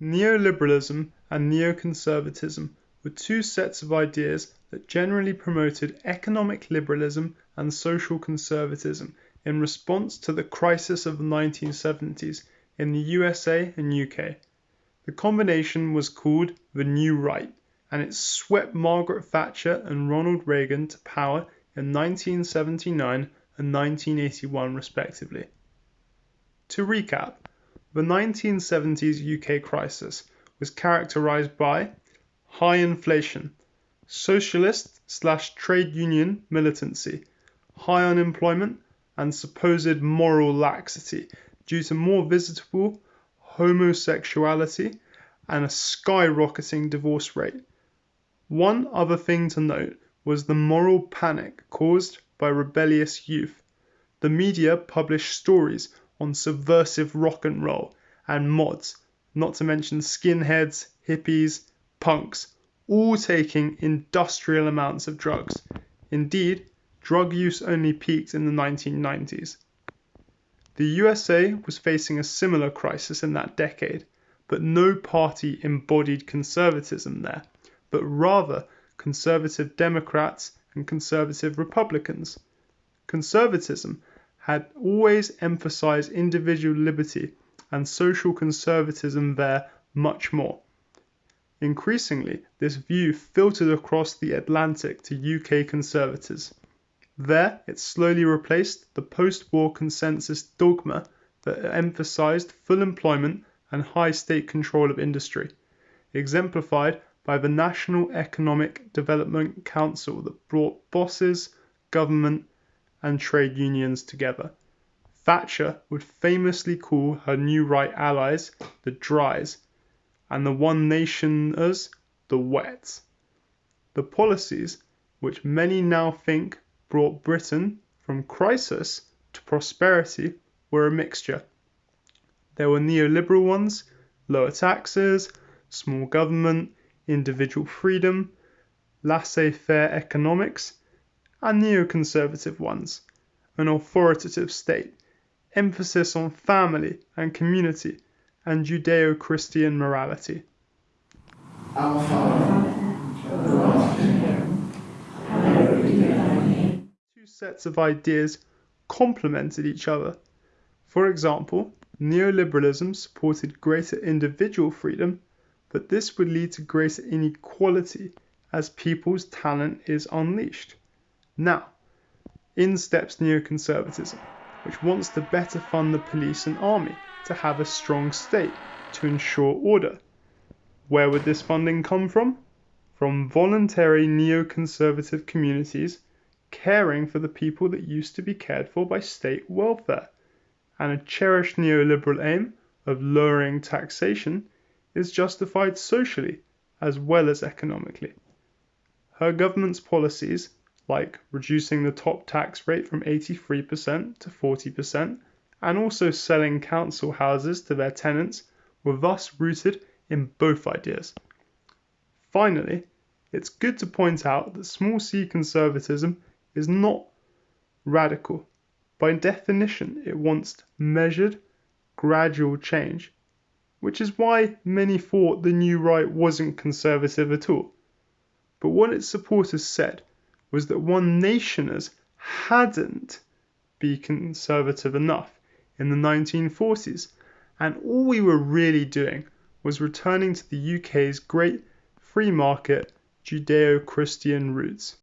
Neoliberalism and neoconservatism were two sets of ideas that generally promoted economic liberalism and social conservatism in response to the crisis of the 1970's in the USA and UK. The combination was called the New Right, and it swept Margaret Thatcher and Ronald Reagan to power in 1979 and 1981 respectively. To recap, the 1970s UK crisis was characterized by high inflation, socialist slash trade union militancy, high unemployment, and supposed moral laxity due to more visible homosexuality and a skyrocketing divorce rate. One other thing to note was the moral panic caused by rebellious youth. The media published stories on subversive rock and roll and mods, not to mention skinheads, hippies, punks, all taking industrial amounts of drugs. Indeed, drug use only peaked in the 1990s. The USA was facing a similar crisis in that decade, but no party embodied conservatism there, but rather conservative Democrats and conservative Republicans. Conservatism had always emphasized individual liberty and social conservatism there much more. Increasingly, this view filtered across the Atlantic to UK conservatives. There, it slowly replaced the post war consensus dogma that emphasized full employment and high state control of industry, exemplified by the National Economic Development Council that brought bosses, government, and trade unions together. Thatcher would famously call her new right allies the Dries and the One Nationers the Wets. The policies which many now think brought Britain from crisis to prosperity were a mixture. There were neoliberal ones, lower taxes, small government, individual freedom, laissez faire economics, and neoconservative ones, an authoritative state, emphasis on family and community, and Judeo Christian morality. Our Father. Two sets of ideas complemented each other. For example, neoliberalism supported greater individual freedom, but this would lead to greater inequality as people's talent is unleashed. Now, in steps neoconservatism, which wants to better fund the police and army to have a strong state to ensure order. Where would this funding come from? From voluntary neoconservative communities caring for the people that used to be cared for by state welfare. And a cherished neoliberal aim of lowering taxation is justified socially as well as economically. Her government's policies like reducing the top tax rate from 83% to 40%, and also selling council houses to their tenants were thus rooted in both ideas. Finally, it's good to point out that small c conservatism is not radical. By definition, it wants measured, gradual change, which is why many thought the new right wasn't conservative at all. But what its supporters said was that one nationers hadn't been conservative enough in the 1940s, and all we were really doing was returning to the UK's great free market Judeo Christian roots.